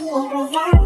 You're